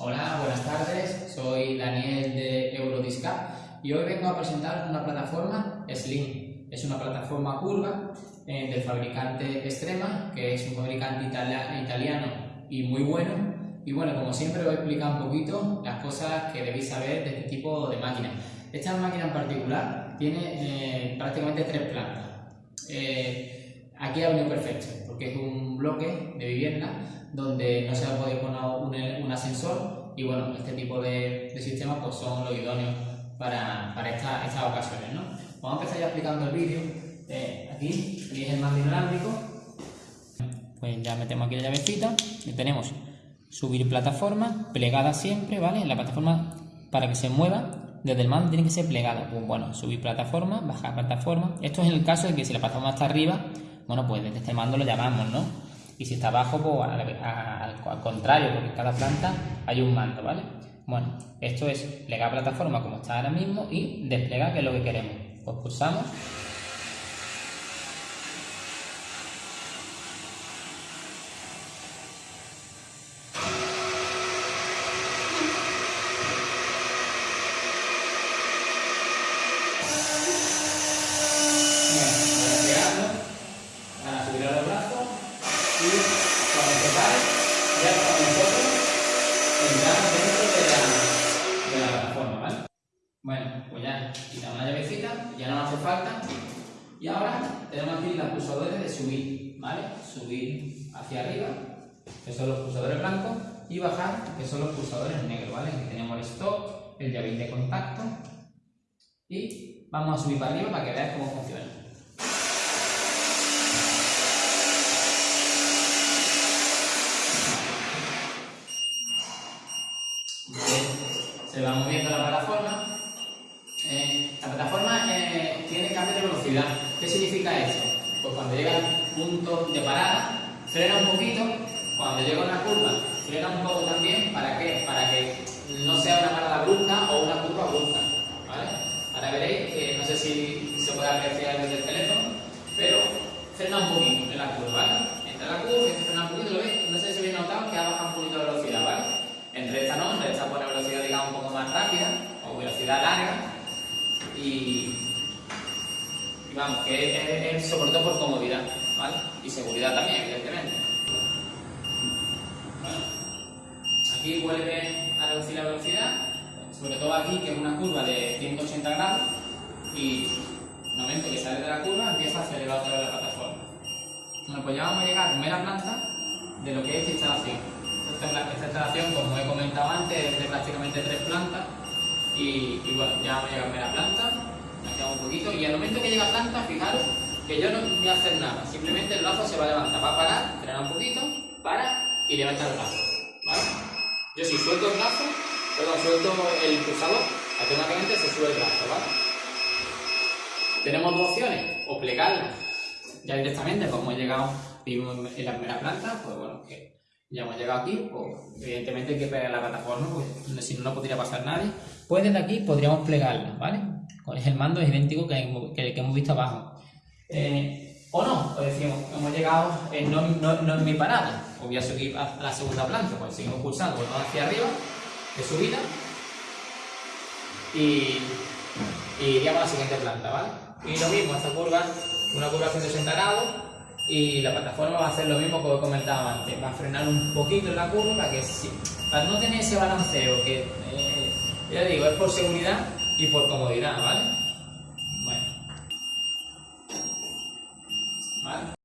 Hola, buenas tardes. Soy Daniel de Eurodiscap y hoy vengo a presentar una plataforma Slim. Es una plataforma curva eh, del fabricante Extrema, que es un fabricante italiano y muy bueno. Y bueno, como siempre, os voy a explicar un poquito las cosas que debéis saber de este tipo de máquina. Esta máquina en particular tiene eh, prácticamente tres plantas. Eh, aquí ha venido perfecto, porque es un bloque de vivienda donde no se ha podido poner un, ascensor y bueno, este tipo de, sistemas pues son los idóneos para, estas ocasiones. ¿no? Vamos a empezar ya explicando el vídeo. Eh, aquí, es el mando inalámbrico. Pues ya metemos aquí la llavecita y tenemos subir plataforma, plegada siempre, ¿vale? La plataforma para que se mueva desde el mando tiene que ser plegada. Pues bueno, subir plataforma, bajar plataforma. Esto es en el caso de que si la plataforma está arriba, bueno, pues desde este mando lo llamamos, ¿no? y si está abajo, pues al, contrario, porque en cada planta hay un mando, ¿vale? Bueno, esto es plegar plataforma como está ahora mismo y desplegar, que es lo que queremos. Pues pulsamos ya nosotros entramos dentro de la, de la plataforma, ¿vale? Bueno, pues ya quitamos la llavecita, ya no hace falta. Y ahora tenemos aquí los pulsadores de subir, ¿vale? Subir hacia arriba, que son los pulsadores blancos, y bajar, que son los pulsadores negros, ¿vale? Aquí tenemos el stop, el llavín de contacto, y vamos a subir para arriba para que veáis cómo funciona. Se va moviendo la plataforma. Eh, la plataforma eh, tiene cambio de velocidad. ¿Qué significa eso? Pues cuando llega al punto de parada, frena un poquito, cuando llega a una curva, frena un poco también, ¿para qué? Para que no sea una parada brusca o una curva brusca, ¿vale? Ahora veréis que no sé si se puede apreciar desde el teléfono, larga y, vamos, que es, sobre todo por comodidad, ¿vale? Y seguridad también, evidentemente. Aquí vuelve a reducir la velocidad, sobre todo aquí que es una curva de 180 grados y en el momento que sale de la curva empieza a acelerar otra la plataforma. Bueno, pues ya vamos a llegar a la primera planta de lo que es esta instalación. Esta instalación, como he comentado antes, es de prácticamente tres plantas y, bueno, ya vamos a llegar a primera planta, queda un poquito y al momento que llega a planta, fijaros que yo no voy a hacer nada, simplemente el brazo se va a levantar, va a parar, frenar un poquito, para y levanta el brazo, ¿vale? Yo si suelto el brazo, perdón, suelto el pulsador, automáticamente se sube el brazo, ¿vale? Tenemos dos opciones, o plegarla ya directamente, como he llegado en la primera planta, pues bueno, que ya hemos llegado aquí, pues evidentemente hay que pegar la plataforma, porque si no, no podría pasar nadie. Pues desde aquí podríamos plegarla, ¿vale? El mando es idéntico que, que hemos visto abajo. Eh, o no, pues decimos, hemos llegado, en no, no, en mi parada, o voy a subir a la segunda planta, pues seguimos pulsando, volvemos hacia arriba, de subida, y, y iríamos a la siguiente planta, ¿vale? Y lo mismo, esta curva, una curva 180 grados, y la plataforma va a hacer lo mismo que he comentado antes, va a frenar un poquito la curva para que para no tener ese balanceo que eh, ya digo, es por seguridad y por comodidad, ¿vale? Bueno. ¿Vale?